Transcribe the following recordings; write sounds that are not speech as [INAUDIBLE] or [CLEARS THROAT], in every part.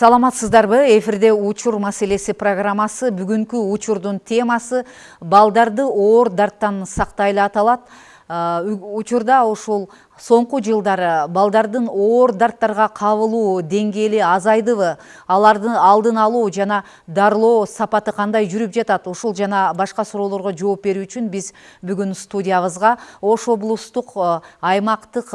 саламатсыздарбы эфирде учур маселеси программасы бүгүнкү учурдун темасы балдарды оор дарттан сактайлы аталат. Учурда ушул соңку жылдары балдардын оор дарттарга кабылуу деңгээли азайдыбы алардын алдын алуу жана дарылоо сапаты кандай жүрүп жатат ушул жана башка суроолорго жооп берүү үчүн биз бүгүн студиябызга ош облустук аймактык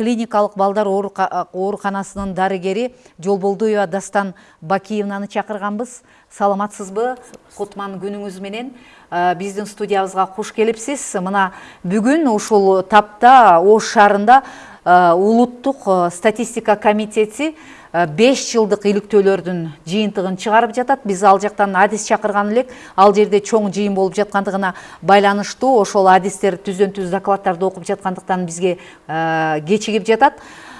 клиникалык балдар ооруканасынын дарыгери жолболдуева дастан бакиевнаны чакырганбыз саламатсызбы? Кутман күнүңүз менен биздин студиябызга куш келипсиз мына бүгүн ушул тапта ош шаарында улуттук статистика комитети беш жылдык иликтөөлөрдүн жыйынтыгын чыгарып жатат биз ал жактан адис чакырган элек ал жерде чоң жыйын болуп жаткандыгына байланыштуу ошол адистер түздөн түз докладдарды окуп жаткандыктан бизге кечигип жатат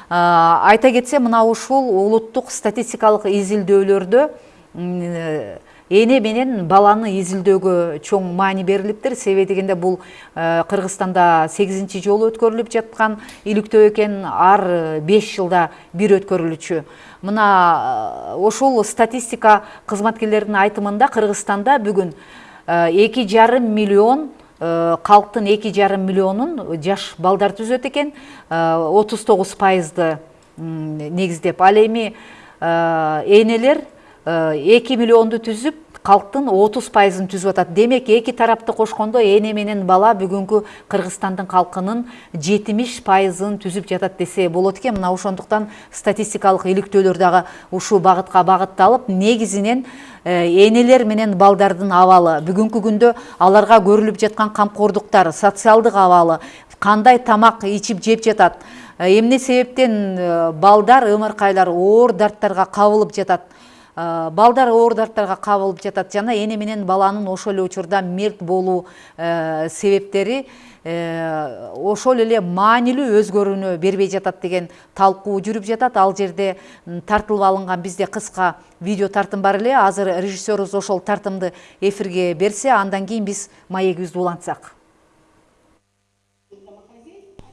айта кетсем мына ушул улуттук статистикалык изилдөөлөрдө эне менен баланы изилдөөгө чоң маани берилиптир. Себеби дегенде бул кыргызстанда сегизинчи жолу өткөрүлүп жаткан иликтөө экен. Ар беш жылда бир өткөрүлүчү мына ошол статистика кызматкерлеринин айтымында кыргызстанда бүгүн эки жарым миллион калктын эки жарым миллионун жаш балдар түзөт экен. Отуз тогуз пайызды негиздеп. Ал эми энелер эки миллионду түзүп калктын отуз пайызын түзүп атат. Демек эки тарапты кошкондо эне менен бала бүгүнкү кыргызстандын калкынын жетимиш пайызын түзүп жатат десе болот экен. Мына ошондуктан статистикалык иликтөөлөр дагы ушул багытка багытталып негизинен энелер менен балдардын абалы бүгүнкү күндө аларга көрүлүп жаткан камкордуктар социалдык абалы кандай тамак ичип жеп жатат. Эмне себептен балдар ымыркайлар оор дарттарга кабылып жатат. Балдар оор дарттарга кабылып жатат. Жана эне менен баланын ошол эле учурда мерт болуу себептери ошол эле маанилүү өзгөрүүнү бербей жатат деген талкуу жүрүп жатат. Ал жерде тартылып алынган бизде кыска видео тартым бар эле. Азыр режиссерубуз ошол тартымды эфирге берсе андан кийин биз маегибизди улантсак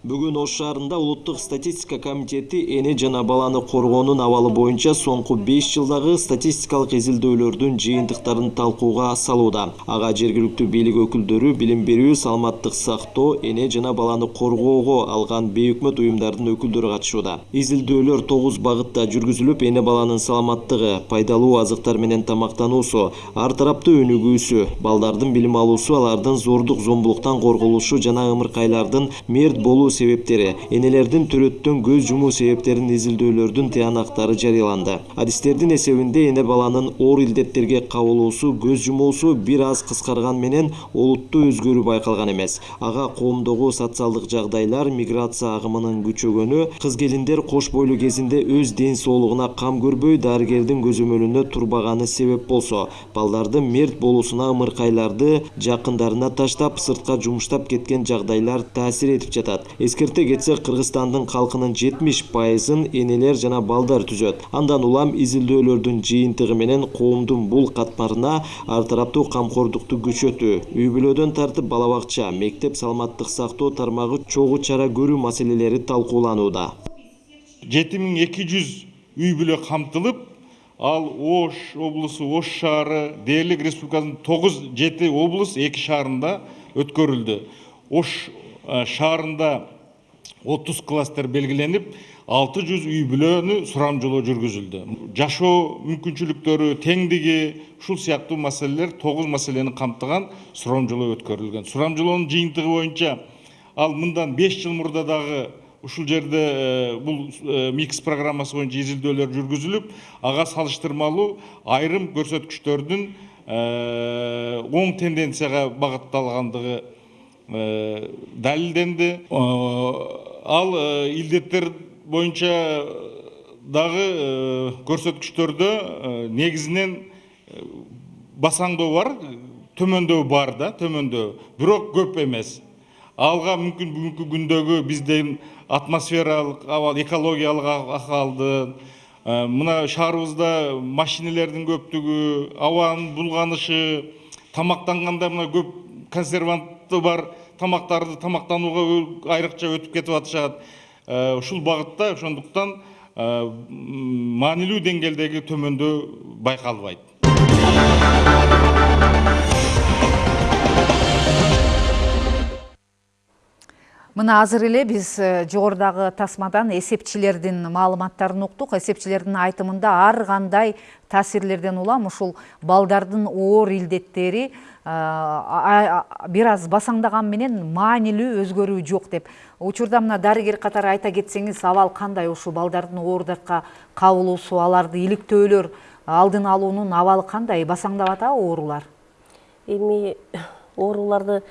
бүгүн ош шаарында улуттук статистика комитети эне жана баланы коргоонун абалы боюнча соңку беш жылдагы статистикалык изилдөөлөрдүн жыйынтыктарын талкууга салууда. Ага жергиликтүү бийлик өкүлдөрү билим берүү саламаттык сактоо эне жана баланы коргоого алган бейөкмөт уюмдардын өкүлдөрү катышууда. Изилдөөлөр тогуз багытта жүргүзүлүп эне баланын саламаттыгы пайдалуу азыктар менен тамактануусу ар тараптуу өнүгүүсү балдардын билим алуусу алардын зордук зомбулуктан корголушу жана ымыркайлардын мерт болуу себептери энелердин төрөттөн көз жумуу себептерин изилдөөлөрдүн тыянактары жарыяланды адистердин эсебинде эне баланын оор илдеттерге кабылуусу көз жумуусу бир аз кыскарган менен олуттуу өзгөрүү байкалган эмес ага коомдогу социалдык жагдайлар миграция агымынын күчөгөнү кыз келиндер кош бойлуу кезинде өз ден соолугуна кам көрбөй дарыгердин көзөмөлүндө турбаганы себеп болсо балдардын мерт болуусуна ымыркайларды жакындарына таштап сыртка жумуштап кеткен жагдайлар таасир этип жатат эскерте кетсек кыргызстандын калкынын жетимиш пайызын энелер жана балдар түзөт андан улам изилдөөлөрдүн жыйынтыгы менен коомдун бул катмарына ар тараптуу камкордукту күчөтүү үй бүлөдөн тартып бала бакча мектеп саламаттык сактоо тармагы чогуу чара көрүү маселелери талкууланууда. Жети миң эки жүз үй бүлө камтылып ал ош облусу ош шаары дээрлик республикасынын тогуз жети облус эки шаарында өткөрүлдү. Ош шаарында отуз кластер белгиленип алты жүз үй бүлөнү сурамжылоо жүргүзүлдү жашоо мүмкүнчүлүктөрү теңдиги ушул сыяктуу маселелер тогуз маселени камтыган сурамжылоо өткөрүлгөн. Сурамжылоонун жыйынтыгы боюнча ал мындан беш жыл мурда дагы ушул жерде бул микс программасы боюнча изилдөөлөр жүргүзүлүп ага салыштырмалуу айрым көрсөткүчтөрдүн оң тенденцияга багытталгандыгы далилденди ал илдеттер боюнча дагы көрсөткүчтөрдө негизинен басаңдоо бар төмөндөбү бар да төмөндөбү бирок көп эмес. Алга мүмкүн бүгүнкү күндөгү биздин атмосфералык абал экологиялык акыбалды мына шаарыбызда машинелердин көптүгү абанын булганышы тамактанганда мына көп бар тамактарды тамактанууга айрыкча өтүп кетип атышат. Ушул багытта ошондуктан маанилүү деңгээлдеги төмөндөө байкалбайт. Мына азыр эле биз э, жогорудагы тасмадан эсепчилердин маалыматтарын уктук. Эсепчилердин айтымында ар кандай таасирлерден улам ушул балдардын оор илдеттери э, бир аз басаңдаган менен маанилүү өзгөрүү жок деп. Учурда мына дарыгер катары айта кетсеңиз абал кандай ушул балдардын оор дартка кабылуусу аларды иликтөөлөр алдын алуунун абалы кандай басаңдап атабы оорулар. Эми ооруларды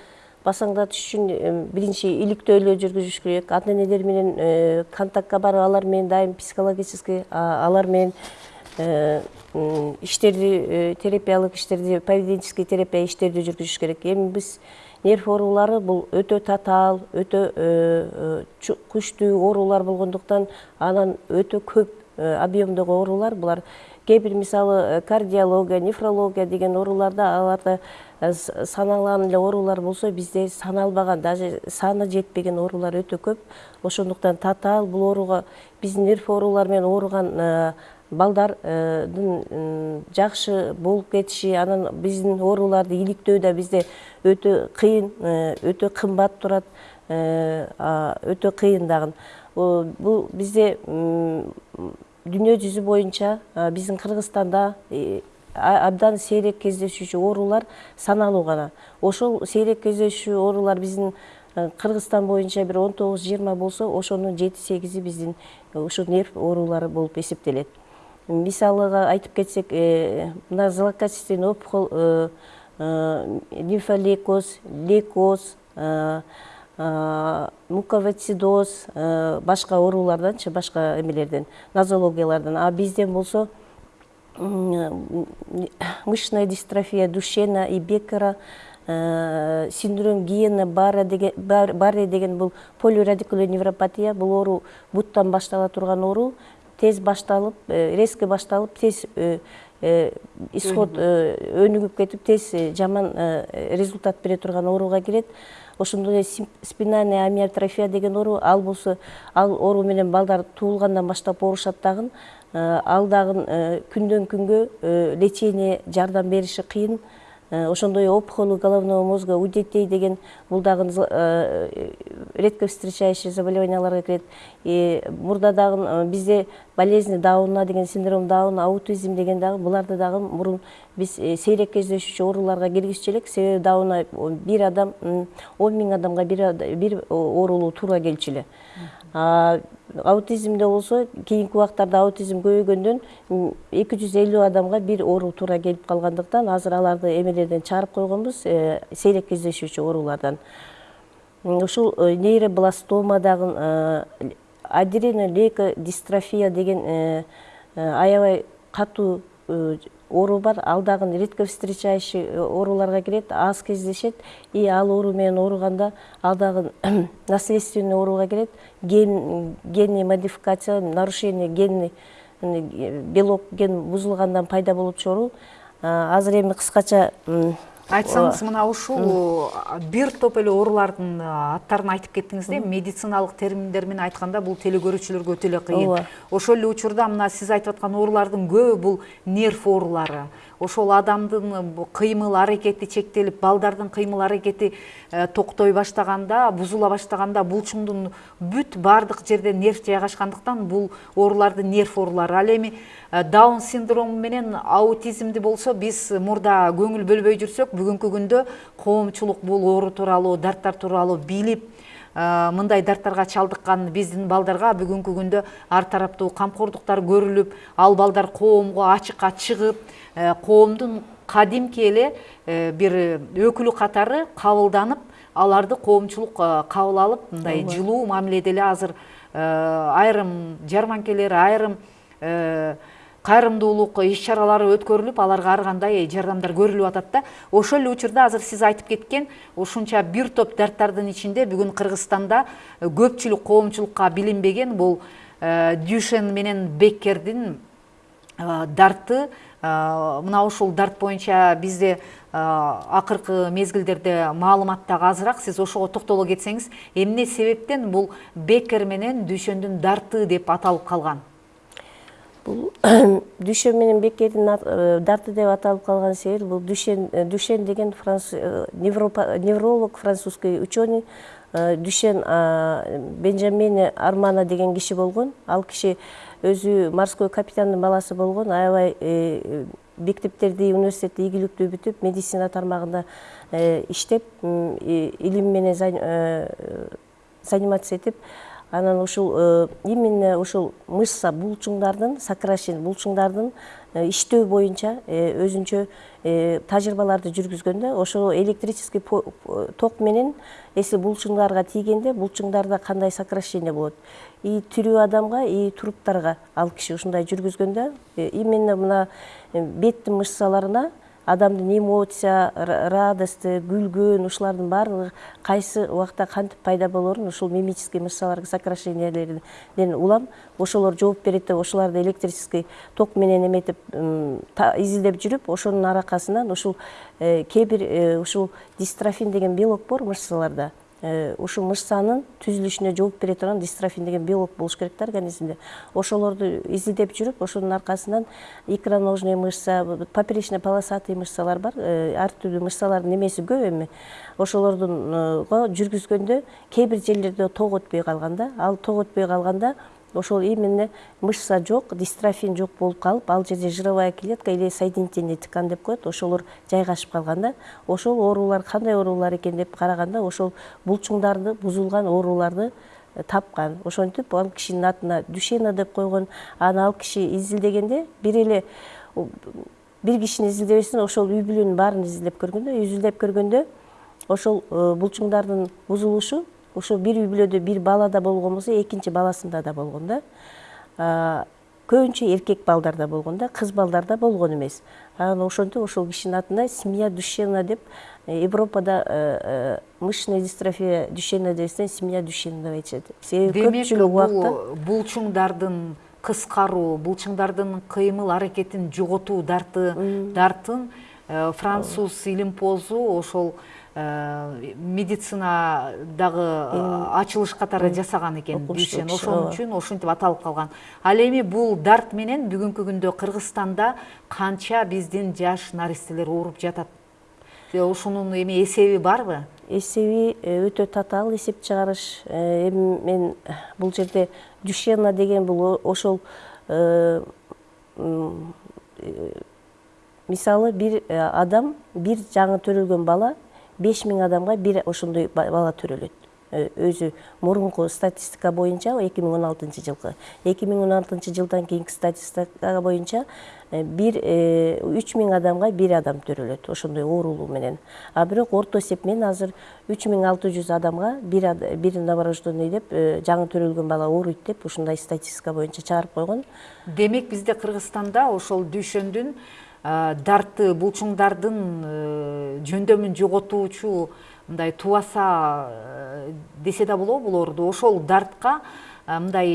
басаңдатыш үчүн биринчи иликтөөлөө жүргүзүш керек. Ата энелер менен э, контактка барып алар менен дайым психологический алар менен э, иштерди терапиялык иштерди поведенческий терапия иштерди жүргүзүш керек эми биз нерв оорулары бул өтө татаал өтө күчтүү оорулар болгондуктан анан өтө көп объемдогу оорулар булар кээ бир мисалы кардиология нефрология деген ооруларда аларда саналган эле оорулар болсо бизде саналбаган даже саны жетпеген оорулар өтө көп ошондуктан татаал бул ооруга биздин нерв оорулары менен ооруган балдардын жакшы болуп кетиши анан биздин ооруларды иликтөө да бизде өтө кыйын э, өтө кымбат турат өтө кыйын дагы. Бул бизде дүйнө жүзү боюнча биздин кыргызстанда абдан сейрек кездешүүчү оорулар саналуу гана. Ошол сейрек кездешүүчү оорулар биздин кыргызстан боюнча бир он тогуз жыйырма болсо ошонун жети сегизи биздин ушул нерв оорулары болуп эсептелет. Мисалыга айтып кетсек мына злокачественный опухоль лимфолейкоз лейкоз муковицидоз башка ооруларданчы башка эмелерден нозологиялардан. А бизден болсо мышечная дистрофия душена и беккера э, синдром гиена барри деген бул полирадикулный невропатия бул оору буттан баштала турган оору. Тез башталып э, резко башталып тез э, исход өнүгүп кетип тез жаман результат бере турган ооруга кирет ошондой эле спинальная амиотрофия деген оору ал болсо ал оору менен балдар туулгандан баштап оорушат дагы Э, ал дагы э, күндөн күнгө э, лечение жардам бериши кыйын. Ошондой опухоли головного мозга у детей деген бул дагы редко встречающий заболеванияларга кирет. Мурда дагы бизде болезнь дауна деген синдром дауна аутизм деген дагы буларды дагы мурун биз сейрек кездешүүчү ооруларга киргизчү элек. Себеби дауна бир адам он миң адамга бир оорулуу туура келчү эле. Аутизмде болсо кийинки убактарда аутизм көбөйгөндөн эки жүз элүү адамга бир оору туура келип калгандыктан азыр аларды эмелерден чыгарып койгонбуз э, сейрек кездешүүчү оорулардан ушул э, нейробластома дагы э, аденолейкодистрофия деген аябай катуу оору бар ал дагы редко встречающий ооруларга кирет аз кездешет. И ал оору менен ооруганда ал дагы [CLEARS THROAT] наследственный ооруга кирет. Генный модификация нарушение генный белок ген бузулгандан пайда болуп оору азыр эми кыскача айтсаңыз мына ушул бир топ эле оорулардын аттарын айтып кеттиңиз да медициналык терминдер менен айтканда бул теле өтө эле кыйын. Ошол эле учурда мына сиз айтып аткан оорулардын көбү бул нерв оорулары. Ошол адамдын кыймыл аракети чектелип балдардын кыймыл аракети э, токтой баштаганда бузула баштаганда булчуңдун бүт баардык жерде нерв жайгашкандыктан бул ооруларды нерв оорулары. Ал эми даун синдрому менен аутизмди болсо биз мурда көңүл бөлбөй жүрсөк. Бүгүнкү күндө коомчулук бул оору тууралуу дарттар тууралуу билип э, мындай дарттарга чалдыккан биздин балдарга бүгүнкү күндө ар тараптуу камкордуктар көрүлүп ал балдар коомго ачыкка чыгып Э, коомдун кадимки эле э, бир өкүлү катары кабылданып аларды коомчулук э, кабыл алып мындай жылуу мамиледе эле азыр айрым жарманкелер айрым кайрымдуулук иш чаралары өткөрүлүп аларга ар кандай жардамдар көрүлүп атат да ошол эле учурда азыр сиз айтып кеткен ушунча бир топ дарттардын ичинде бүгүн кыргызстанда көпчүлүк коомчулукка билинбеген бул дюшен менен беккердин дарты. Мына ушул дарт боюнча бизде акыркы мезгилдерде маалымат дагы азыраак сиз ошого токтоло кетсеңиз эмне себептен бул бекер менен дүйшөндүн дарты деп аталып калган? Бул [CLEARS THROAT] дүшен менен бекердин дарты деп аталып калган себеби бул дүшен дүшен деген невролог французский ученый дүшен бенджамин армана деген киши болгон ал киши өзү морской капитандын баласы болгон аябай мектептерди университетти ийгиликтүү бүтүп медицина тармагында иштеп илим менен заниматься этип. Анан ушул именно ушул мышца булчуңдардын сокращение булчуңдардын иштөө боюнча өзүнчө тажрыйбаларды жүргүзгөндө ошол электрический ток менен если булчуңдарга тийгенде булчуңдарда кандай сокращение болот? И тирүү адамга и труптарга ал киши ушундай жүргүзгөндө именно мына беттин мышцаларына адамдын эмоция радости күлгөн ушулардын баардыгы кайсы убакта кантип пайда болоорун ушул мимический мышцалар сокращениялерден улам. Ошолор жооп берет деп ошолорду электрический ток менен эметип изилдеп жүрүп ошонун аракасынан ушул кээ бир ушул дистрофин деген белок бар мышцаларда. Ушул мышцанын түзүлүшүнө жооп бере турган дистрофин деген белок болуш керек да организмде. Ошолорду изилдеп жүрүп ошонун аркасынан икроножный мышца поперечно полосатый мышцалар бар. Ар түрдүү мышцалардын эмеси көп эми ошолордунго жүргүзгөндө кээ бир жерлерде ток өтпөй калган да ал ток өтпөй калганда ошол именно мышца жок дистрофин жок болуп калып ал жерде жировая клетка или соединительный деп коет ошолор жайгашып калган да ошол оорулар кандай оорулар экен деп караганда ошол булчуңдарды бузулган ооруларды тапкан. Ошентип ал кишинин атына душена деп койгон анан ал киши изилдегенде бир эле бир кишини изилдебестен ошол үй бүлөнүн баарын изилдеп көргөндө изилдеп көргөндө ошол булчуңдардын бузулушу ошо бир үй бүлөдө бир балада болгон болсо экинчи баласында да болгон да. Көбүнчө эркек балдарда болгон да кыз балдарда болгон эмес. Анан ошентип ошол кишинин атына семья душена деп европада мышечная дистрофия душена дебестен семья душена деп айтышат. Себеби көпчүлүк убакта булчуңдардын кыскаруу булчуңдардын кыймыл аракетин жоготуу дарты дартын француз илимпозу ошол медицинадагы ачылыш катары жасаган экен дүйшен ошон үчүн ошентип аталып калган ал эми бул дарт менен бүгүнкү күндө кыргызстанда канча биздин жаш наристелер ооруп жатат? Ушунун эми эсеби барбы? Эсеби өтө татаал эсеп чыгарыш. Эми мен бул жерде дюшена деген бул ошол мисалы бир адам бир жаңы төрөлгөн бала беш миң адамга бир ошондой бала төрөлөт. Өзү мурунку статистика боюнча эки миң он алтынчы жылкы. Эки миң он алтынчы жылдан кийинки статистика боюнча бир үч миң адамга бир адам төрөлөт ошондой оорулуу менен. А бирок орто эсеп менен азыр үч миң алты жүз адамга бир бир новорожденный деп жаңы төрөлгөн бала ооруйт деп ушундай статистика боюнча чыгарып койгон. Демек бизде кыргызстанда ошол дүйшөндүн дарты булчуңдардын жөндөмүн жоготуучу мындай тубаса десе да болобу булорду ошол дартка мындай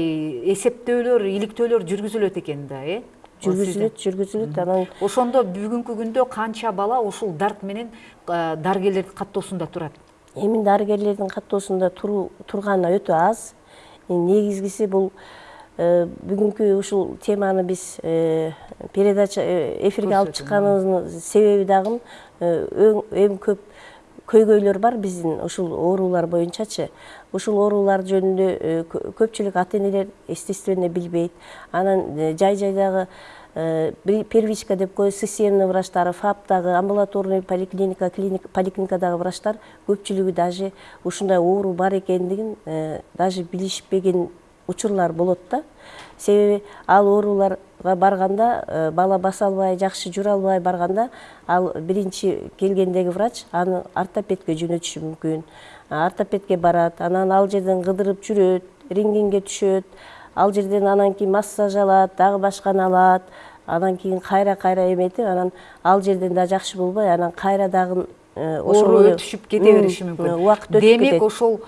эсептөөлөр иликтөөлөр жүргүзүлөт экен да э? Жүргүзүлөт жүргүзүлөт. анан ошондо бүгүнкү күндө канча бала ушул дарт менен дарыгерлердин каттоосунда турат? Эми дарыгерлердин каттоосунда турганы өтө аз. Негизгиси бул бүгүнкү ушул теманы биз передача эфирге алып чыкканыбыздын себеби дагы эң көп көйгөйлөр бар биздин ушул оорулар боюнчачы ушул оорулар жөнүндө көпчүлүк ата энелер естественно билбейт анан жай жайдагы первичка деп коебуз системный врачтары фаптагы амбулаторный поликлиника поликлиникадагы врачтар көпчүлүгү даже ушундай оору бар экендигин даже билишпеген учурлар болот да. Себеби ал ооруларга барганда бала баса албай жакшы жүрө албай барганда ал биринчи келгендеги врач аны ортопедке жөнөтүшү мүмкүн. Ортопедке барат анан ал жерден кыдырып жүрөт рентгенге түшөт ал жерден анан кийин массаж алат дагы башканы алат анан кийин кайра кайра эметип анан ал жерден да жакшы болбой анан кайра дагы оору өтүшүп кете бериши мүмкүн. убакыт өтүп демек ошол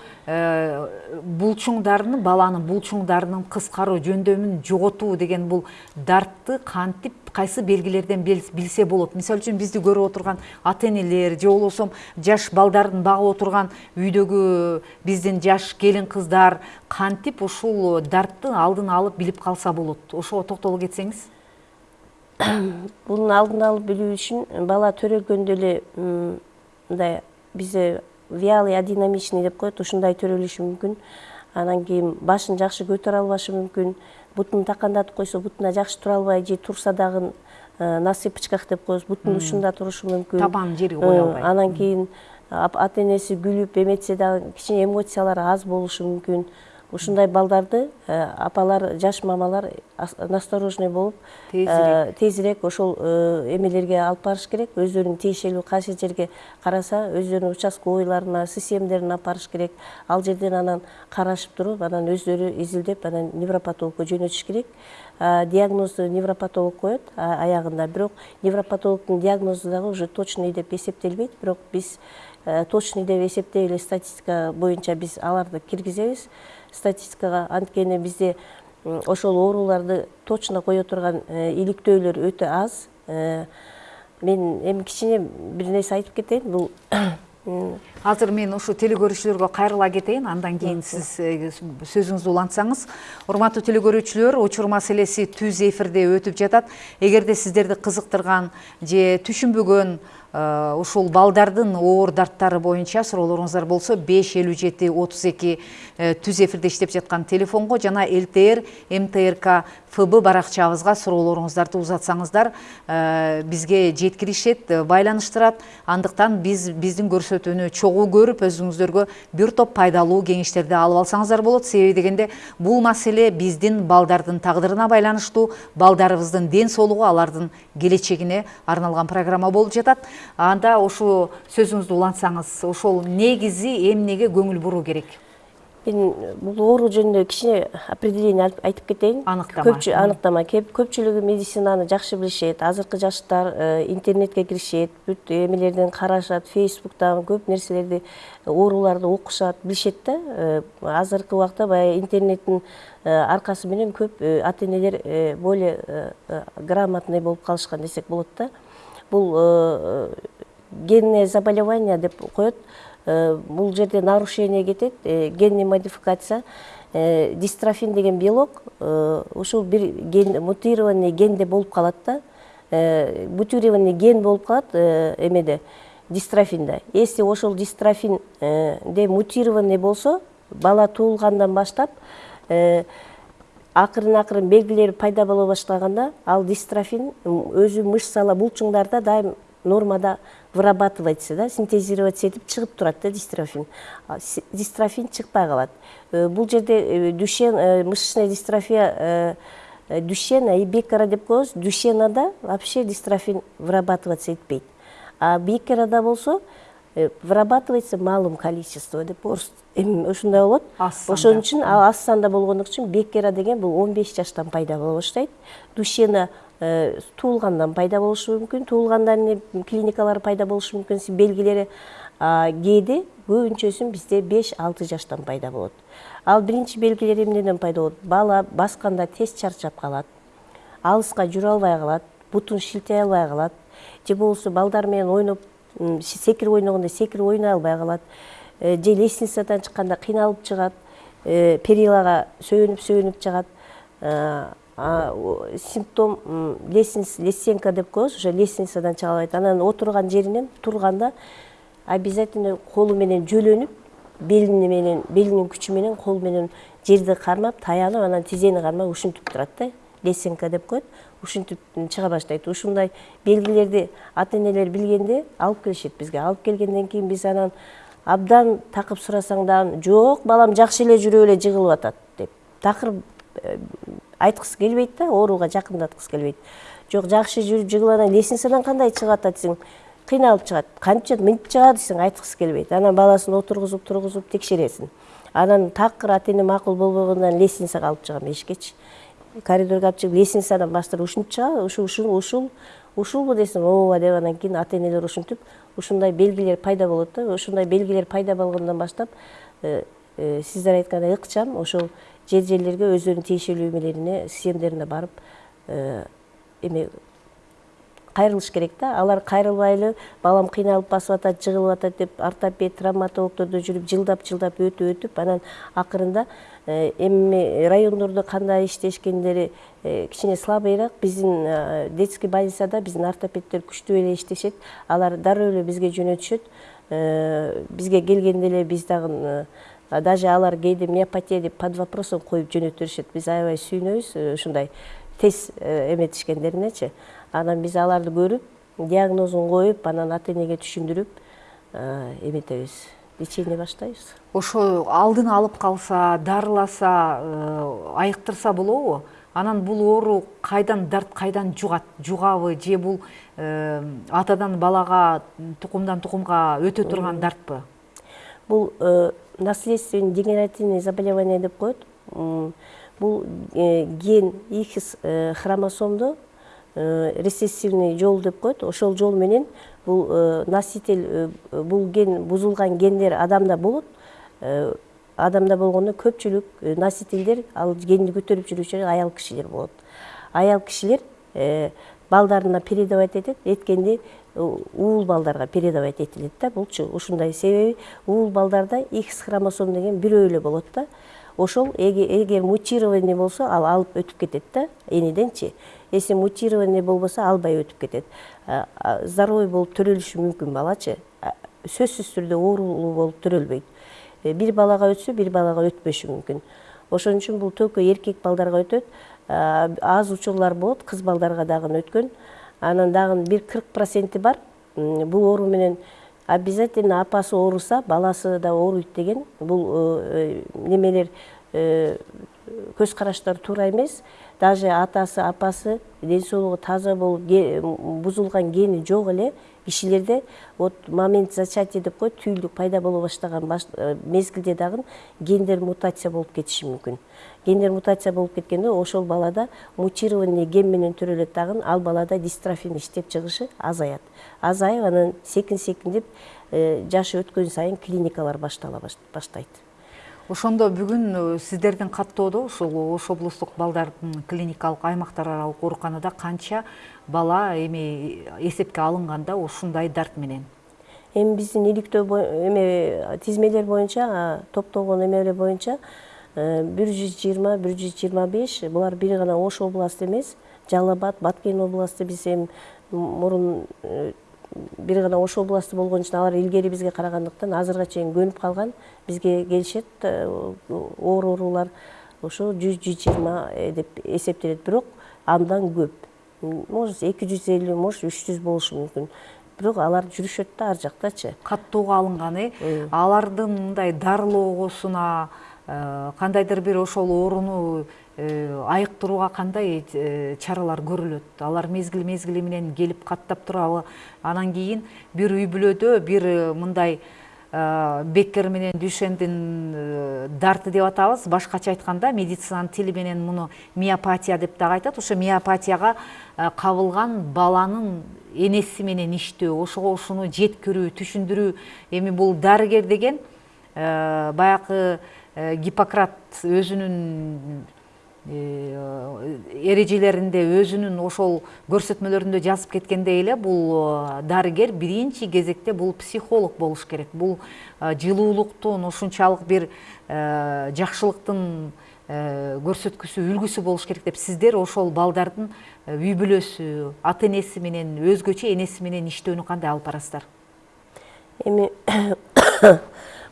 булчуңдарынын баланын булчуңдарынын кыскаруу жөндөмүн жоготуу деген бул дартты кантип кайсы белгилерден билсе болот? Мисалы үчүн бизди көрүп отурган ата энелер же болбосо жаш балдарын багып отурган үйдөгү биздин жаш келин кыздар кантип ушул дартты алдын алып билип калса болот? Ошого токтоло кетсеңиз. [COUGHS] Бунун алдын алып билүү үчүн бала төрөлгөндө эле мындай бизде вялый адинамичный деп коет ушундай төрөлүшү мүмкүн. Анан кийин башын жакшы көтөрө албашы мүмкүн. Бутун такандатып койсо бутуна жакшы тура албай же турса дагы на цыпочках деп коебуз бутун ушунда турушу мүмкүн. Табан жери кое албай анан кийин ата энеси күлүп эметсе дагы кичине эмоциялары аз болушу мүмкүн ушундай балдарды апалар жаш мамалар насторожный болуп тезирээк. ошол эмелерге алып барыш керек. Өздөрүнүн тиешелүү кайсы жерге караса өздөрүнүн участковыйларына ссмдерине алып барыш керек. Ал жерден анан карашып туруп анан өздөрү изилдеп анан невропатологко жөнөтүш керек. Диагнозду невропатолог коет аягында. Бирок невропатологдун диагнозу дагы уже точный деп эсептелбейт. Бирок биз точный деп эсептей эле статистика боюнча биз аларды киргизебиз. Статистикага анткени бизде ошол ооруларды точно кое турган иликтөөлөр өтө аз. Мен эми кичине бир нерсе айтып кетейин бул [COUGHS] азыр мен ушу телекөрүүчүлөргө кайрыла кетейин. Андан кийин сиз сөзүңүздү улантсаңыз. Урматтуу телекөрүүчүлөр учур маселеси түз эфирде өтүп жатат. Эгерде сиздерди кызыктырган же түшүнбөгөн ушул балдардын оор дарттары боюнча суроолоруңуздар болсо беш элүү жети отуз эки түз эфирде иштеп жаткан телефонго жана лтр мтрк фб баракчабызга суроолоруңуздарды узатсаңыздар бизге жеткиришет байланыштырат. Андыктан биз биздин көрсөтүүнү чогуу көрүп өзүңүздөргө бир топ пайдалуу кеңештерди алып алсаңыздар болот. Себеби дегенде бул маселе биздин балдардын тагдырына байланыштуу балдарыбыздын ден соолугу алардын келечегине арналган программа болуп жатат. Анда ушу сөзүңүздү улантсаңыз ошол негизи эмнеге көңүл буруу керек? Мен бул оору жөнүндө кичине определение айтып кетейин аныктама аныктама көпчүлүгү медицинаны жакшы билишет азыркы жаштар интернетке киришет бүт эмелерден карашат фейсбуктан көп нерселерди ооруларды окушат билишет да. Азыркы убакта баягы интернеттин аркасы менен көп ата энелер более грамотный болуп калышкан десек болот да. Бул генное заболевание деп коет бул жерде нарушение кетет генный модификация. Дистрофин деген белок ушул бир ген мутированный генде болуп калат да. Мутированный ген болуп калат эмеде дистрофинде если ошол дистрофинде мутированный болсо бала туулгандан баштап акырын акырын белгилери пайда боло баштаганда ал дистрофин өзү мышцалар булчуңдарда дайым нормада вырабатывается да синтезироваться этип чыгып турат да дистрофин. Дистрофин чыкпай калат бул жерде дүйшен мышечная дистрофия дүйшена и бекара деп коебуз дүйшенада вообще дистрофин вырабатываться этпейт а бекарада болсо вырабатывается малым количество деп эми ушундай болот. Ошон үчүн ал аз санда болгондук үчүн бекера деген бул он беш жаштан пайда боло баштайт дүйшена туулгандан пайда болушу мүмкүн. Туулгандан эле клиникалары пайда болушу мүмкүн. Белгилери кээде көбүнчөсүн бизде беш алты жаштан пайда болот. Ал биринчи белгилери эмнеден пайда болот? Бала басканда тез чарчап калат алыска жүрө албай калат бутун шилтей албай калат. Же болбосо балдар менен ойноп секирип ойногондо секирип ойной албай калат. Же лестницадан чыкканда кыйналып чыгат. Перилага сөөнүп сөөнүп чыгат симптом лесенка деп коебуз ошо лестницадан чыга албайт анан отурган жеринен турганда обязательно колу менен жөлөнүп белине менен белинин күчү менен колу менен жерди кармап таянып анан тизени кармап ушинтип турат да. Лесенка деп коет. Ушинтип чыга баштайт. Ушундай белгилерди ата энелер билгенде алып келишет бизге. Алып келгенден кийин биз анан абдан такып сурасаң дагы жок балам жакшы эле жүрүп эле жыгылып атат деп. Такыр айткысы келбейт да ооруга жакындаткысы келбейт жок жакшы жүрүп жыгылып анан лестницадан чыгып атат десең кыйналып чыгат кантип чыгат мынтип чыгат десең айткысы келбейт анан баласын отургузуп тургузуп текшересиң анан такыр ата эне макул болбогондон лестницага алып чыгам эшиккечи коридорго алып чыгып лестницадан бастырып ушинтип чыгабы ушул ушул ушулбу десем ооба деп анан кийин ата энелер ушинтип ушундай белгилер пайда болот да ушундай белгилер пайда болгондон баштап сиздер айткандай ыкчам ошол жерлерге өздөрүнүн тиешелүү эмелерине системдерине барып эме кайрылыш керек да алар кайрылбай балам кыйналып басып атат жыгылып атат деп ортопед травматологдордо жүрүп жылдап жылдап өтүп өтүп анан акырында эми райондордо кандай иштешкендери кичине слабыйраак биздин детский больницада биздин ортопедтер күчтүү эле иштешет алар дароо эле бизге жөнөтүшөт бизге келгенде эле биз дагы даже алар кээде миопатия деп под вопросом коюп жөнөтүп беришет биз аябай сүйүнөбүз ушундай тез эметишкендеринечи анан биз аларды көрүп диагнозун коюп анан ата энеге түшүндүрүп эметебиз. Лечение баштайбыз. Ошо алдын алып калса дарыласа айыктырса болобу. Анан бул оору кайдан дарт кайдан жугат жугабы же бул атадан балага тукумдан тукумга өтө турган дартпы? Бул наследственный дегенеративный заболевание деп коет. Бул ген икс хромосомдо рецессивный жол деп коет. Ошол жол менен бул носитель бул ген бузулган гендер адамда болот. Адамда болгондо көпчүлүк носительдер ал генди көтөрүп жүрүүчүлөр аял кишилер болот. Аял кишилер балдарына передавать этет. Эткенде уул балдарга передавать этилет да булчу ушундай себеби уул балдарда икс хромосом деген бирөө эле болот да ошол эгер мутированный болсо ал алып өтүп кетет да энеденчи если мутированный болбосо албай өтүп кетет. Здоровый болуп төрөлүшү мүмкүн балачы. Сөзсүз түрдө оорулуу болуп төрөлбөйт. Бир балага өтсө бир балага өтпөшү мүмкүн. Ошон үчүн бул только эркек балдарга өтөт. Аз учурлар болот кыз балдарга дагы өткөн. Анан дагы бир кырк проценти бар. Бул оору менен обязательно апасы ооруса баласы да ооруйт деген. Бул немелер көз караштар туура эмес. Даже атасы апасы ден соолугу таза болуп бузулган гени жок эле. Кишилерде вот момент зачатия деп коет түйүлдүк пайда боло баштаган мезгилде дагы гендер мутация болуп кетиши мүмкүн. Гендер мутация болуп кеткенде ошол балада мутированный ген менен төрөлөт дагы ал балада дистрофин иштеп чыгышы азаят. Азайып анан секин секиндеп жаш өткөн сайын клиникалар баштала баштайт. Ошондо бүгүн сиздердин каттоодо ушул ош облустук балдардын клиникалык аймактар аралык ооруканада канча бала эми эсепке алынганда ушундай дарт менен. Эми биздин иликтөө эме тизмелер боюнча топтолгон эмелер боюнча бир жүз жыйырма бир жүз жыйырма беш булар бир гана ош областы эмес жалал абад баткен областы биз эми мурун бир гана ош областы болгон үчүн алар илгери бизге карагандыктан азыркыга чейин көнүп калган бизге келишет оор оорулар ошо жүз жүз жыйырма деп эсептелет. Бирок андан көп. Может эки жүз элүү может үч жүз болушу мүмкүн бирок алар жүрүшөт да ар жактачы каттоого алынган э. алардын мындай дарылоосуна кандайдыр бир ошол ооруну айыктырууга кандай чаралар көрүлөт? Алар мезгил мезгили менен келип каттап турабы анан кийин бир үй бүлөдө бир мындай беккер менен дүйшендин дарты деп атабыз. Башкача айтканда медицинанын тили менен муну миопатия деп дагы айтат ошо миопатияга кабылган баланын энеси менен иштөө ошого ушуну жеткирүү түшүндүрүү эми бул дарыгер деген баягы гиппократ өзүнүн эрежелеринде өзүнүн ошол көрсөтмөлөрүндө жазып кеткендей эле бул дарыгер биринчи кезекте бул психолог болуш керек. Бул жылуулуктун ушунчалык бир жакшылыктын көрсөткүсү үлгүсү болуш керек деп сиздер ошол балдардын үй бүлөсү ата энеси менен өзгөчө энеси менен иштөөнү кандай алып барасыздар? Эми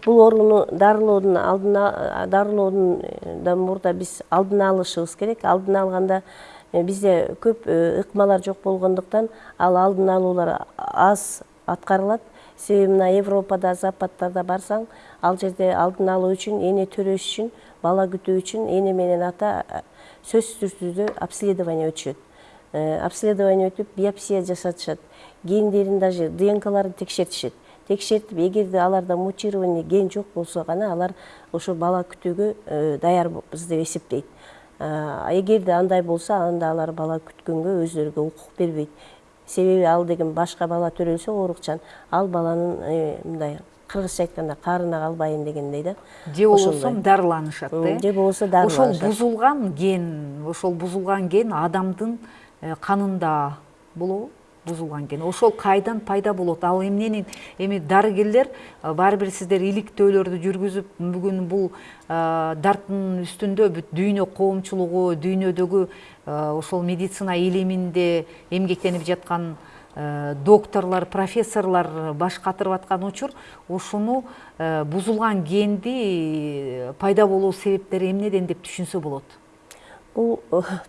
бул ооруну дарылоодун алдына дарылоодундан мурда биз алдын алышыбыз керек. Алдын алганда бизде көп ыкмалар жок болгондуктан ал алдын алуулар аз аткарылат себеби мына европада западтарда барсаң ал жерде алдын алуу үчүн эне төрөш үчүн бала күтүү үчүн эне менен ата сөзсүз түрдө обследование өтүшөт обследование өтүп биопсия жасатышат гендерин даже днкларын текшертишет текшертип эгерде аларда мутированный ген жок болсо гана алар ошо бала күтүүгө даярбыз деп эсептейт. Эгерде андай болсо анда алар бала күткөнгө өздөрүгө укук бербейт. Себеби ал деген башка бала төрөлсө оорукчан. Ал баланын мындай кыргызча айтканда карына калбайын дегендей да. Же болбосо дарыланышат э? же болбосо ошол дарыланышат бузулган ген ошол бузулган ген адамдын канында болобу. Бузулган ген ошол кайдан пайда болот ал эмнени эми дарыгерлер баары бир сиздер иликтөөлөрдү жүргүзүп бүгүн бул дарттын үстүндө бүт дүйнө коомчулугу дүйнөдөгү ошол медицина илиминде эмгектенип жаткан докторлор профессорлор баш катырып аткан учур ушуну бузулган генди пайда болуу себептери эмнеден деп түшүнсө болот бул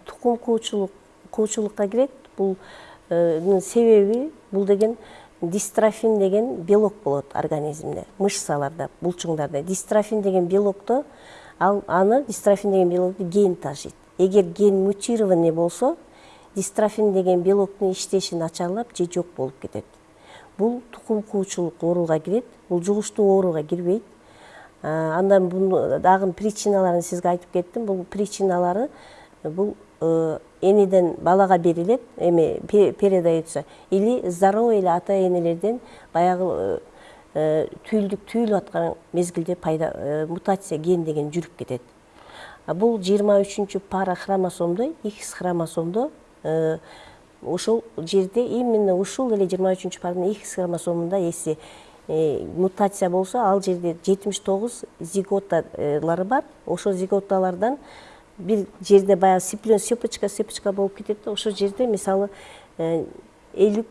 тукум куучулук куучулукка кирет бул себеби бул деген дистрофин деген белок болот организмде мышцаларда булчуңдарда дистрофин деген белокто ал аны дистрофин деген белокту ген ташыйт эгер ген мутированный болсо дистрофин деген белоктун иштеши начарлап же жок болуп кетет бул тукум куучулук ооруга кирет бул жугуштуу ооруга кирбейт андан буну дагы причиналарын сизге айтып кеттим бул причиналары бул энеден балага берилет эме передается или здоровый эле ата энелерден баягы түйүлдүк түйүлүп аткан мезгилде пайда мутация ген деген жүрүп кетет жыйырма үчүнчү пара хромосомдо икс хромосомдо ошол жерде именно ушул эле жыйырма үчүнчү паранын икс хромосомунда если мутация болсо ал жерде жетимиш тогуз зиготалары бар. Ошол зиготалардан бир жерде баягы сиплен сепочка сепочка болуп кетет да ошол жерде мисалы элүү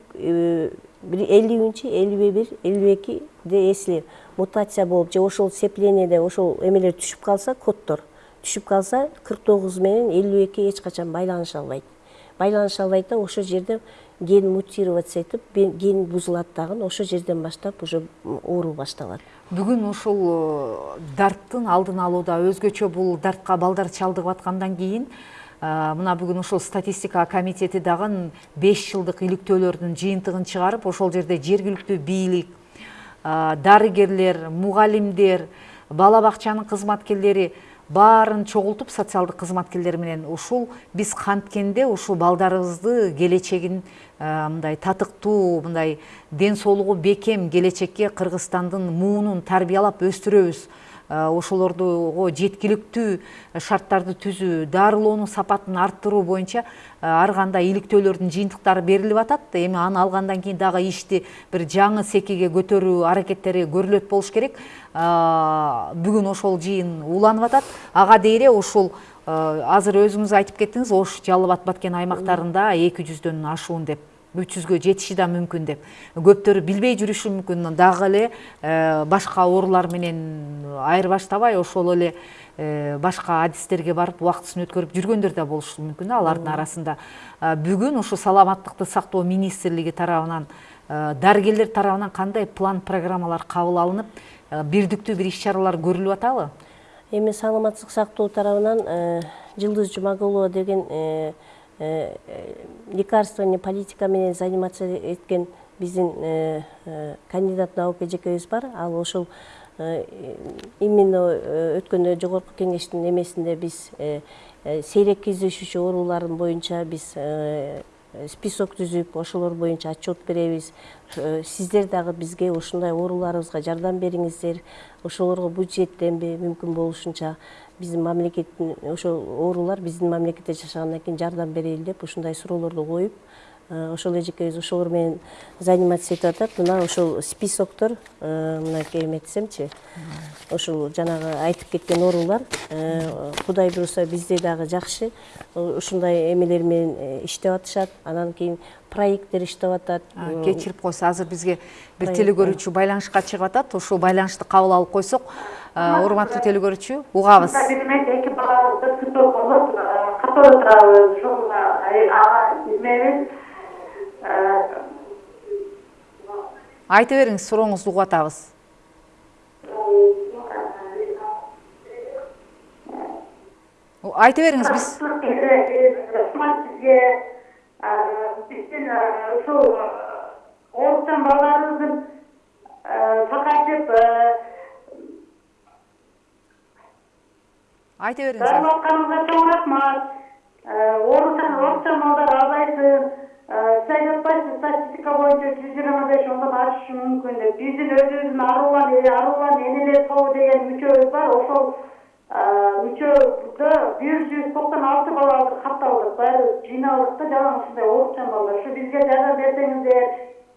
элүүнчү элүү бир элүү экиде если мутация болуп же ошол сцеплениеде ошол эмелер түшүп калса коддор түшүп калса кырк тогуз менен элүү эки эч качан байланыша албайт байланыша албайт да ошол жерде ген мутироваться этип ген бузулат дагы ошол жерден баштап уже оору башталат бүгүн ушул дарттын алдын алууда өзгөчө бул дартка балдар чалдыгып аткандан кийин мына бүгүн ушул статистика комитети дагы беш жылдык иликтөөлөрдүн жыйынтыгын чыгарып ошол жерде жергиликтүү бийлик дарыгерлер мугалимдер бала бакчанын кызматкерлери баарын чогултуп социалдык кызматкерлер менен ушул биз канткенде ушул балдарыбызды келечегин мындай татыктуу мындай ден соолугу бекем келечекке кыргызстандын муунун тарбиялап өстүрөбүз. Ошолордуго жеткиликтүү шарттарды түзүү дарылоонун сапатын арттыруу боюнча ар кандай иликтөөлөрдүн жыйынтыктары берилип атат. Эми аны алгандан кийин дагы ишти бир жаңы секиге көтөрүү аракеттери көрүлөт болуш керек. Бүгүн ошол жыйын уланып атат. Ага дейре ушул азыр өзүңүз айтып кеттиңиз ош жалал абад баткен аймактарында эки жүздөн ашуун деп үч жүзгө жетиши да мүмкүн деп. Көптөрү билбей жүрүшү мүмкүн дагы эле башка оорулар менен айырбаштабай ошол эле башка адистерге барып убактысын өткөрүп жүргөндөр да болушу мүмкүн да алардын арасында. Бүгүн ушу саламаттыкты сактоо министрлиги тарабынан дарыгерлер тарабынан кандай план программалар кабыл алынып бирдиктүү бир иш чаралар көрүлүп атабы эми саламаттык сактоо тарабынан жылдыз жумагулова деген лекарственный политика менен заниматься эткен биздин кандидат наука эжекебиз бар. Ал ошол именно өткөндө жогорку кеңештин эмесинде биз сейрек кездешүүчү оорулардын боюнча биз список түзүп ошолор боюнча отчет беребиз. Сиздер дагы бизге ушундай ооруларыбызга жардам бериңиздер. Ошолорго бюджеттенби мүмкүн болушунча биздин мамлекеттин ошол оорулар биздин мамлекетте жашагандан кийин жардам берели деп ушундай суроолорду коюп ошол эжекебиз ошолор менен заниматься этип атат мына ошол списоктор мынакей эметсемчи ушул жанагы айтып кеткен оорулар кудай буюрса бизде дагы жакшы ушундай эмелер менен иштеп атышат анан кийин проекттер иштеп атат кечирип койсо азыр бизге бир телекөрүүчү байланышка чыгып атат ушул байланышты кабыл алып койсок урматтуу телекөрүүчү угабыз. Эки балабызды цветок болуп катары турабыз ушул ага эмебиз айта бериңиз сурооңузду угуп айта бериңиз биз сизге биздин ушул балдарыбыздын айта бериңиз дарылап атканыңызга чоң рахмат. Оорукчан балдар азайсын сиз айтып атпайсызбы статистика боюнча жүз жыйырма беш ондон ашышы мүмкүн деп биздин өзүбүздүн арулан арулан энелер тобу деген мүчөбүз бар. Ошол мүчөдө бир жүз токсон алты бала азыр катталдык баары жыйналдык да жалаң ушундай оорукчан балдар ушу бизге жардам берсеңиздер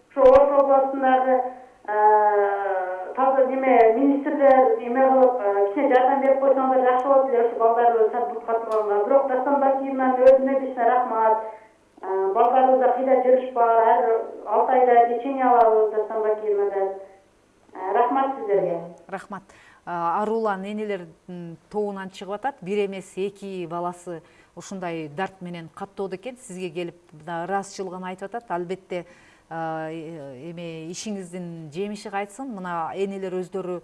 ушу ош областындагы таза неме министрлер эме кылып кичине жардам берип койсоңуздар жакшы болот эле ушу балдарды сатып турганга бирок дастан бакиевнанын өзүнө лично рахмат балдарыбызда кыйла жүрүш бар ар алты айда лечение алабыз дастан бакиевнадан рахмат сиздерге рахмат арулан энелердин тобунан чыгып атат бир эмес эки баласы ушундай дарт менен каттоодо экен сизге келип ыраазычылыгын айтып атат албетте эме ишиңиздин жемиши кайтсын. Мына энелер өздөрү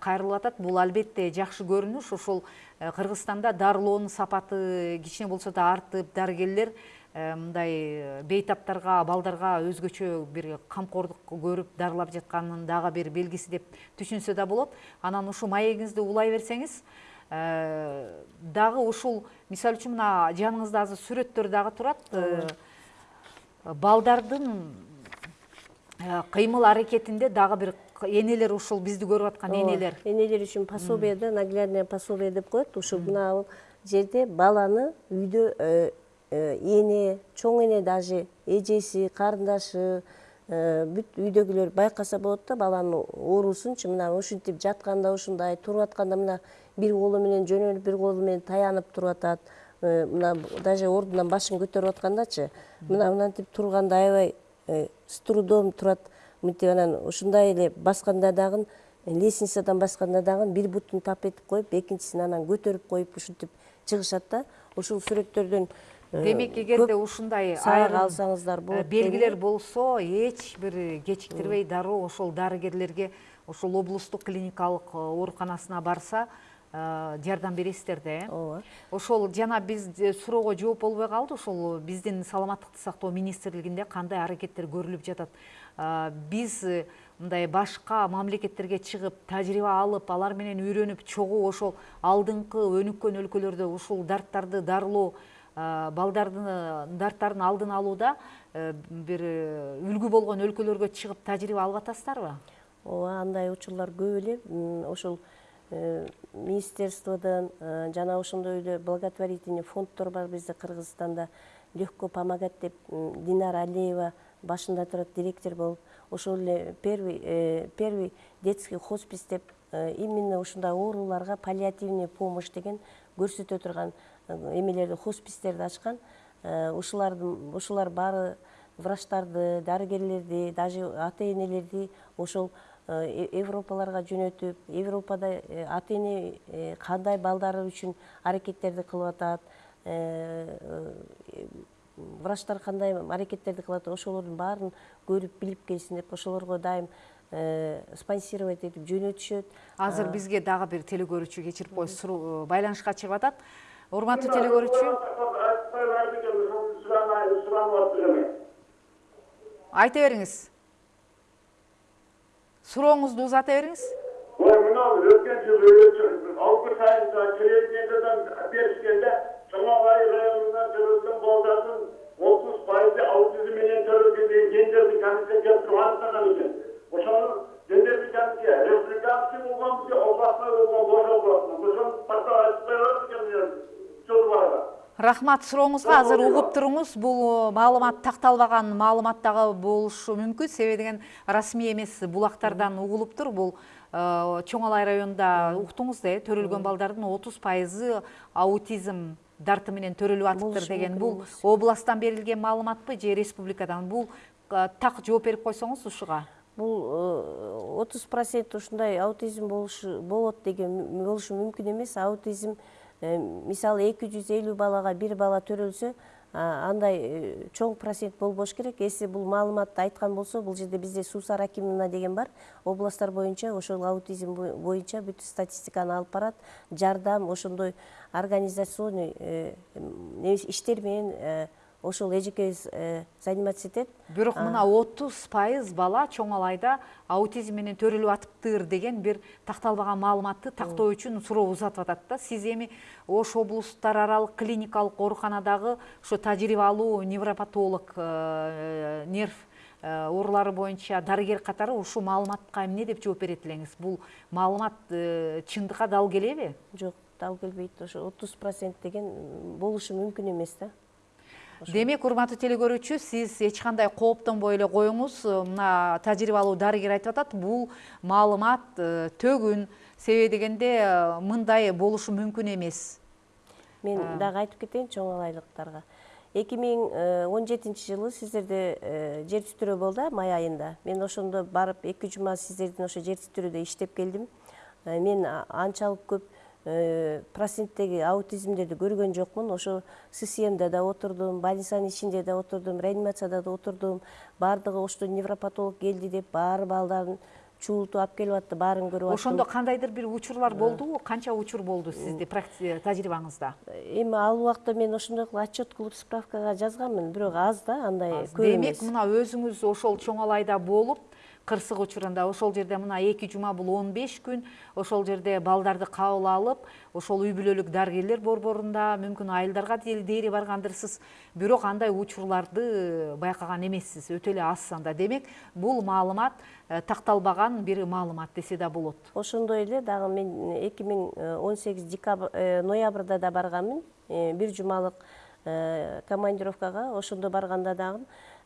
кайрылып атат. Бул албетте жакшы көрүнүш. Ошол кыргызстанда дарылоонун сапаты кичине болсо да артып дарыгерлер мындай бейтаптарга балдарга өзгөчө бир камкордук көрүп дарылап жатканынын дагы бир белгиси деп түшүнсө да болот. Анан ушул маегиңизди улай берсеңиз дагы ушул мисалы үчүн мына жаныңызда азыр сүрөттөр дагы турат. Балдардын кыймыл аракетинде дагы бир энелер ушул бизди көрүп аткан энелер энелер үчүн пособие да наглядное пособие деп коет ушул мына жерде баланы үйдө эне чоң эне даже эжеси карындашы бүт үйдөгүлөр байкаса болот да баланын оорусунчу мына ушинтип жатканда ушундай туруп атканда мына бир колу менен жөнөлүп бир колу менен таянып туруп атат. Мына даже ордунан башын көтөрүп аткандачы мына мынтип турганда аябай с трудом турат. Мынтип анан ушундай эле басканда дагы лестницадан басканда дагы бир бутун тап этип коюп экинчисин анан көтөрүп коюп ушинтип чыгышат да. Ушул сүрөттөрдөн демек эгерде ушундай сабак алсаңыздар болот белгилер болсо эч бир кечиктирбей дароо ошол дарыгерлерге ошол облустук клиникалык ооруканасына барса жардам бересиздер да э? Ооба. Ошол жана биз суроого жооп болбой калды. Ошол биздин саламаттыкты сактоо министрлигинде кандай аракеттер көрүлүп жатат? Биз мындай башка мамлекеттерге чыгып тажрыйба алып алар менен үйрөнүп чогуу ошол алдыңкы өнүккөн өлкөлөрдө ушул дарттарды дарылоо балдардын дарттардын алдын алууда бир үлгү болгон өлкөлөргө чыгып тажрыйба алып атасыздарбы? Ооба андай учурлар көп эле. Ошол министерстводон жана ошондой эле благотворительный фонддор бар бизде кыргызстанда. Легко помогать деп динара алиева башында турат директор болуп ошол эле первый первый детский хоспис деп именно ушундай ооруларга паллиативный помощь деген көрсөтө турган эмелерди хоспистерди ачкан. Ушулардын ушулар баары врачтарды дарыгерлерди даже ата энелерди ошол европаларга жөнөтүп европада ата эне кандай балдары үчүн аракеттерди кылып атат врачтар кандай аракеттерди кылып атат ошолордун баарын көрүп билип келсин деп ошолорго дайым спонсировать этип жөнөтүшөт. Азыр бизге дагы бир телекөрүүчү кечирип коесуз байланышка чыгып атат. Урматтуу телекөрүүчү. айта бериңиз сурооңузду узата бериңиз ой мынау өткен жылы алты сайында телевидениедан беришкенде чоңоңай районунан төрөлгөн балдардын отуз пайызы аутизм менен төрөлгөн деген гендердин комиссия келип туруп аныктаган экен ошону гендердин комиссия республиканский болгонбу же областной болгон бош областной ошону айтып кое берет экен рахмат сурооңузга азыр угуп туруңуз бул маалымат такталбаган маалымат дагы болушу мүмкүн себеби деген расмий эмес булактардан угулуптур бул чоң алай районунда уктуңуз да э төрөлгөн балдардын отуз пайызы аутизм дарты менен төрөлүп атыптыр деген. Бул областтан берилген маалыматпы же республикадан? Бул так жооп берип койсоңуз ушуга бул отуз процент ушундай аутизм болушу болот деген болушу мүмкүн эмес аутизм мисалы эки жүз элүү бала төрөлсө андай чоң процент болбош керек. Если бул маалыматты айткан болсо бул жерде бизде суусар акимовна деген бар. Областтар боюнча ошол аутизм боюнча бүт статистиканы алып барат. Жардам ошондой организационный иштер менен ошол эжекебиз заниматься этет бирок мына отуз пайыз бала чоңалайда аутизм менен төрөлүп атыптыр деген бир такталбаган маалыматты тактоо үчүн суроо узатып атат да. Сиз эми ош облустар аралык клиникалык ооруканадагы ошо тажрыйбалуу невропатолог нерв оорулары боюнча дарыгер катары ушул маалыматка эмне деп жооп берет элеңиз? Бул маалымат чындыкка дал келеби? Жок дал келбейт. Ошо отуз процент деген болушу мүмкүн эмес да. Демек урматтуу телекөрүүчү сиз эч кандай кооптонбой эле коюңуз мына тажрыйбалуу дарыгер айтып атат бул маалымат төгүн себеби дегенде мындай болушу мүмкүн эмес мен дагы айтып кетейин чоңалайлыктарга эки миң он жетинчи жылы сиздерде жер титирөө болду май айында. Мен ошондо барып эки жума сиздердин ошо жер титирөөдө иштеп келдим мен анчалык көп проценттеги аутизмдерди көргөн жокмун. Ошо ссмда да отурдум больницанын ичинде да отурдум реанимацияда да отурдум. Баардыгы ошто невропатолог келди деп баары балдарын чуултуп алып келип атты баарын көрүп аттым. Ошондо кандайдыр бир учурлар болдубу канча учур болду сизди тажрыйбаңызда эми ал убакта мен ошондой кылып отчет кылып справкага жазганмын бирок аз да андай көп демек мына өзүңүз ошол чоңалайда болуп кырсык учурунда ошол жерде мына эки жума бул он беш күн. Ошол жерде балдарды кабыл алып ошол үй бүлөлүк дарыгерлер борборунда мүмкүн айылдарга дейри баргандырсыз. Бирок андай учурларды байкаган эмессиз. Өтө эле аз санда. Демек бул маалымат такталбаган бир маалымат десе да болот. Ошондой эле дагы мен эки миң он сегиз ноябрда да барганмын. Бир жумалык командировкага. Ошондо барганда дагы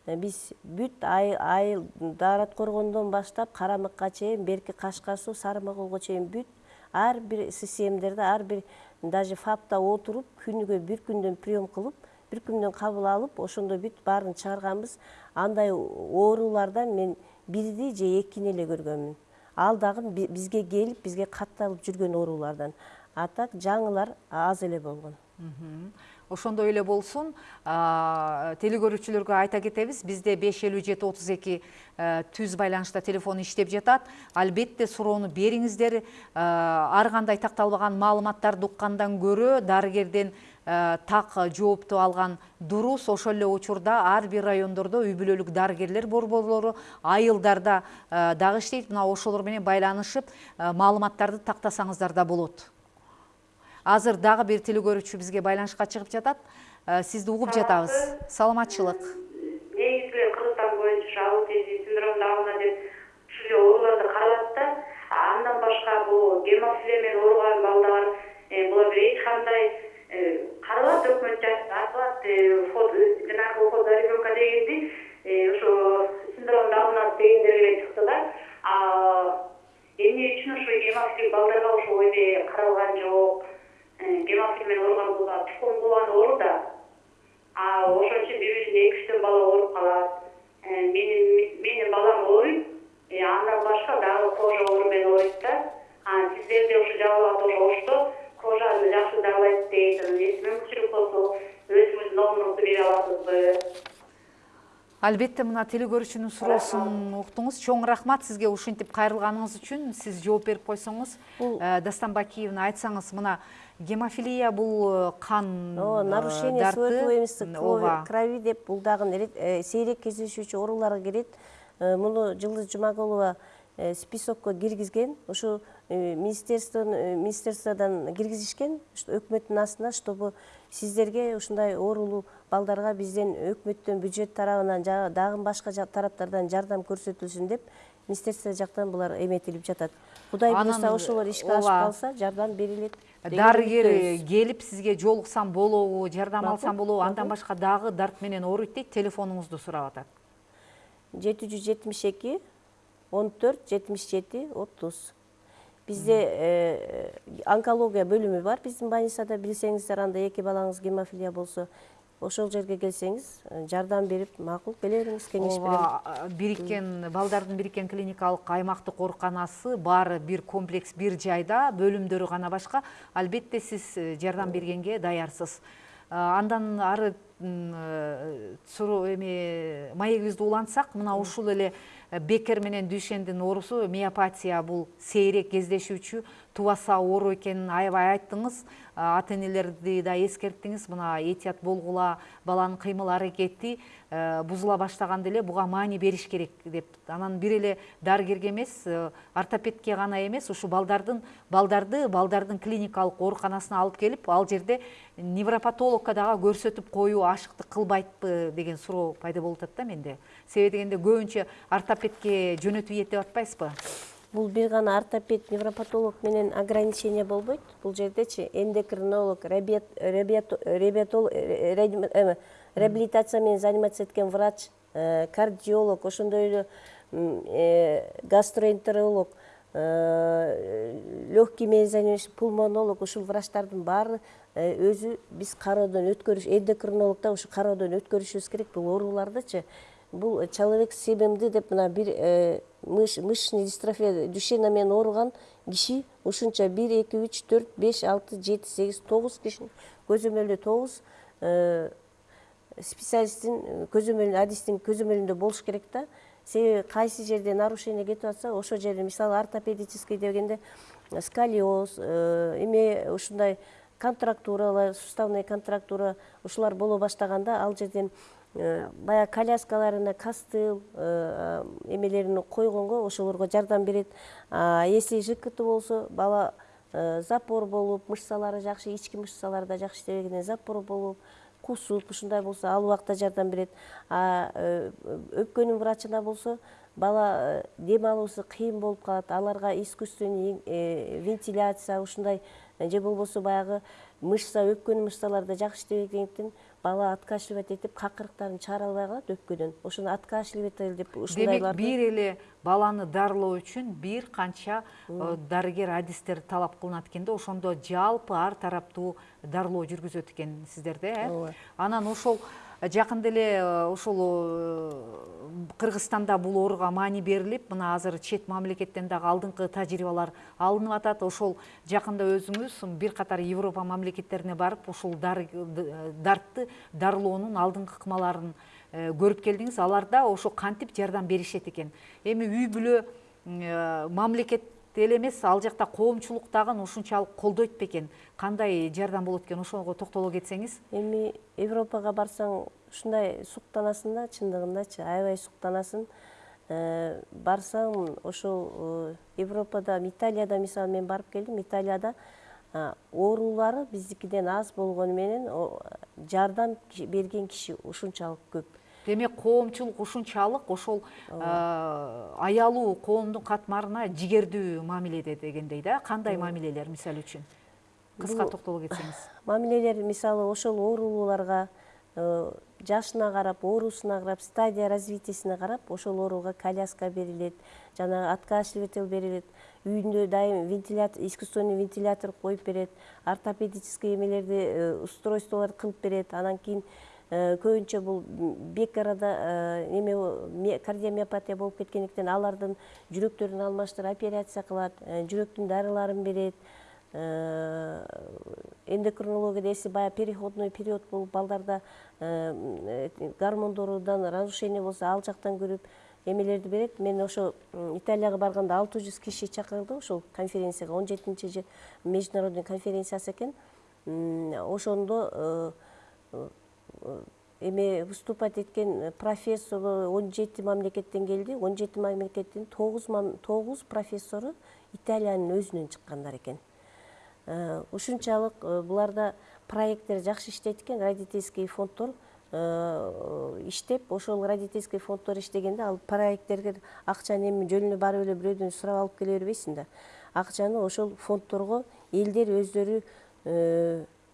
биз бүт айыл даарат коргондон баштап карамыкка чейин берки кашкар суу сары могилго чейин бүт ар бир ссмдерде ар бир даже фапта отуруп күнүгө бир күндөн прием кылып бир күндөн кабыл алып ошондо бүт баарын чыгарганбыз андай оорулардан мен бирди же экини эле көргөнмүн ал дагы бизге келип бизге катталып жүргөн оорулардан. Жаңылар аз эле болгон. Ошондой эле болсун телекөрүүчүлөргө айта кетебиз бизде беш элүү жети отуз эки түз байланышта телефон иштеп жатат. Албетте суроону бериңиздер. Ар кандай такталбаган маалыматтарды уккандан көрө дарыгерден так жоопту алган дурус. Ошол эле учурда ар бир райондордо үй бүлөлүк дарыгерлер борборлору айылдарда дагы иштейт. Мына ошолор менен байланышып маалыматтарды тактасаңыздар да болот. Азыр дагы бир телекөрүүчү бизге байланышка чыгып жатат. Сизди угуп жатабыз. Саламатчылык. Негизи эле кыргызстан боюнча аутизм синдромуна абына деп ушул эле ооруларды каралат да. Андан башка бул гемофилия менен ооруган балдар булар эч кандай каралат өкмөт айтылат жанагы уход за ребенка дегенди ошо синдромуна абынат дегендер эле чыкты да. Эмне үчүн ошо гемофилик балдарга ошол эме каралган жок менен ооруган бул тукум кубган оору да ошон үчүн бир биринен эки үчтөн бала ооруп калат менин балам ооруйт андан башка дагы кожа оору менен ооруйт да сиздерде ошо жазылат ошо ошто кожаны жакшы давалайт дейт эмес мүмкүнчүлүк болсо өзүңүздүн номуруңузду бере аласызбы албетте мына телекөрүүчүнүн суроосун уктуңуз чоң рахмат сизге ушинтип кайрылганыңыз үчүн сиз жооп берип койсоңуз дастан бакиевна айтсаңыз мына гемофилия бул кан ооба нарушение свойства ооба крови деп бул дагы сейрек кездешүүчү ооруларга кирет муну жылдыз жумагулова списокко киргизген ушу министерстводон киргизишкен өкмөттүн астына чтобы сиздерге ушундай оорулуу балдарга бизден өкмөттөн бюджет тарабынан дагы башка тараптардан жардам көрсөтүлсүн деп министерство жактан булар эметилип жатат. Кудай буюрса ошолор ишке ашып калса жардам берилет дарыгер келип сизге жолуксам болобу жардам алсам болобу андан башка дагы дарт менен ооруйт дейт телефонуңузду сурап атат. жети жүз жетимиш эки он төрт жетимиш жети отуз. Бизде онкология бөлүмү бар. Биздин больницада билсеңиздер анда эки балаңыз гемофилия болсо ошол жерге келсеңиз жардам берип макул келе бериңиз кеңеш берем. бириккен балдардын бириккен клиникалык аймактык ооруканасы баары бир комплекс бир жайда бөлүмдөрү гана башка. Албетте сиз жардам бергенге даярсыз. Андан ары эме маегибизди улантсак мына ушул эле бекер менен дүйшендин оорусу миопатия бул сейрек кездешүүчү тубаса оору экенин аябай айттыңыз. Ата энелерди да эскерттиңиз. Мына этият болгула баланын кыймыл аракети бузула баштаганда эле буга маани бериш керек деп. Анан бир эле дарыгерге эмес ортопедке гана эмес ушу балдардын балдарды балдардын клиникалык ооруканасына алып келип ал жерде невропатологко дагы көрсөтүп коюу ашыктык кылбайтпы деген суроо пайда болуп атат да менде. Себеби дегенде көбүнчө ортопедке жөнөтүп ийет деп атпайсызбы бул бир гана ортопед невропатолог менен ограничение болбойт. Бул жердечи эндокринолог реабилитация менен заниматься эткен врач кардиолог ошондой эле гастроэнтеролог легкий менен занимающий пулмонолог ушул врачтардын баары өзү биз кароодон өткөрүш эндокринолог да ушу кароодон өткөрүшүбүз керек. Бул оорулардычы бул человек себимди деп мына бир мышечный дистрофия дүйшена менен ооруган киши ушунча бир эки үч төрт беш алты жети сегиз тогуз кишини көзөмөлдө тогуз специалисттин көзөмөл адистин көзөмөлүндө болуш керек да. Себеби кайсы жерде нарушение кетип атса ошол жерде мисалы ортопедический дегенде сколиоз эме ушундай контрактуралар суставный контрактура ушулар боло баштаганда ал жерден баягы коляскаларына костыл эмелерин койгонго ошолорго жардам берет. Если жкт болсо бала запор болуп мышцалары жакшы ички мышцалары да жакшы иштебегенден запор болуп кусуп ушундай болсо ал убакта жардам берет. Өпкөнүн врачына болсо бала дем алуусу кыйын болуп калат. Аларга искусственный вентиляция ушундай же болбосо баягы мышца өпкөнүн мышцалары жакшы иштебегендиктен бала откашливать этип какырыктарын чыгара албай калат өпкөдөн ошону откашливать деп ушундайларды демек бир эле баланы дарылоо үчүн бир канча дарыгер адистер талап кылынат экен да. Ошондо жалпы ар тараптуу дарылоо жүргүзөт экенсиздер да э? Анан ошол жакында эле ушул кыргызстанда бул ооруга маани берилип мына азыр чет мамлекеттен дагы алдыңкы тажрыйбалар алынып атат. Ошол жакында өзүңүз бир катар европа мамлекеттерине барып ушул дартты дарылоонун алдыңкы ыкмаларын көрүп келдиңиз. Аларда ошо кантип жардам беришет экен? Эми үй бүлө мамлекет эле эмес ал жакта коомчулук дагы ушунчалык колдойт бекен кандай жардам болот экен ошого токтоло кетсеңиз? Эми европага барсаң ушундай суктанасың да чындыгындачы аябай суктанасың. Барсаң ошол европада италияда мисалы мен барып келдим италияда оорулары биздикиден аз болгону менен жардам берген киши ушунчалык көп. Демек коомчулук ушунчалык ошол аялуу коомдун катмарына жигердүү мамиледе дегендей да кандай мамилелер мисалы үчүн кыска токтоло кетсеңиз [COUGHS] мамилелер мисалы ошол оорулууларга жашына карап оорусуна карап стадия развитиесине карап ошол ооруга коляска берилет жанагы откашливатель берилет үйүндө дайым вентилятор искусственный вентилятор коюп берет ортопедический эмелерди устройстволорду кылып берет. Анан кийин көбүнчө бул бек арада эме кардиомиопатия болуп кеткендиктен алардын жүрөктөрүн алмаштырып операция кылат жүрөктүн дарыларын берет эндокринологияда если баягы переходной период болуп балдарда гормондордон разрушение болсо ал жактан көрүп эмелерди берет мен ошо италияга барганда алты жүз киши чакырды ошол конференцияга он жетинчи международный конференциясы экен ошондо эме выступать эткен профессор он жети мамлекеттен келди он жети мамлекеттин тогуз профессору италиянын өзүнөн чыккандар экен. Ушунчалык буларда проекттер жакшы иштейт экен. Родительский фонддор иштеп ошол родительский фонддор иштегенде ал проекттерге акчаны эми жөн эле барып эле бирөөдөн сурап алып келе бербейсиң да. Акчаны ошол фонддорго элдер өздөрү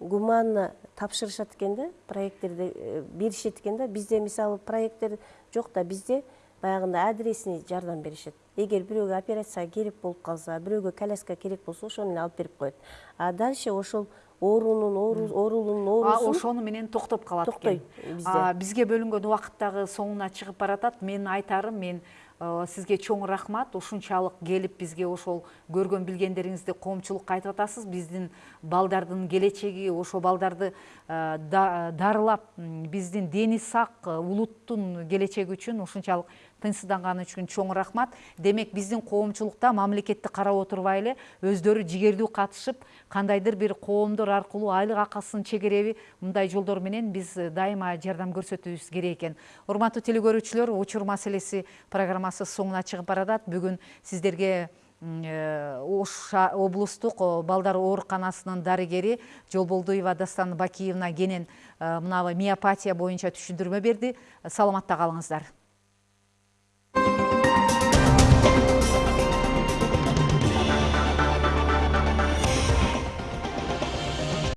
гуманно тапшырышат экен да проекттерди беришет экен да бизде мисалы проекттер жок да бизде баягындай адресный жардам беришет эгер бирөөгө операцияга керек болуп калса бирөөгө коляска керек болсо ошону эле алып берип коет а дальше ошол оорунун оорулуунун оорусун ошону менен токтоп калат экен токтой бизде бизге бөлүнгөн убакыт дагы соңуна чыгып баратат менин айтарым мен Э, сизге чоң рахмат. Ушунчалык келип бизге ошол көргөн билгендериңизди коомчулукка айтып атасыз биздин балдардын келечеги ошо балдарды э, дарылап биздин дени сак э, улуттун келечеги үчүн ушунчалык тынчсызданганы үчүн чоң рахмат. Демек биздин коомчулукта мамлекетти карап отурбай эле өздөрү жигердүү катышып кандайдыр бир коомдор аркылуу айлык акысын чегереби мындай жолдор менен биз дайыма жардам көрсөтүүбүз керек экен. Урматтуу телекөрүүчүлөр учур маселеси программасы соңуна чыгып баратат бүгүн сиздерге ош облустук балдар ооруканасынын дарыгери жолболдуева дастан бакиевна кенен мына миопатия боюнча түшүндүрмө берди. Саламатта калыңыздар.